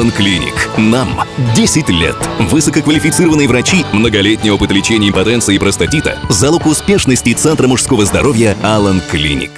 Алан Клиник. Нам 10 лет. Высококвалифицированные врачи, многолетний опыт лечения импотенции и простатита – залог успешности Центра мужского здоровья Алан Клиник.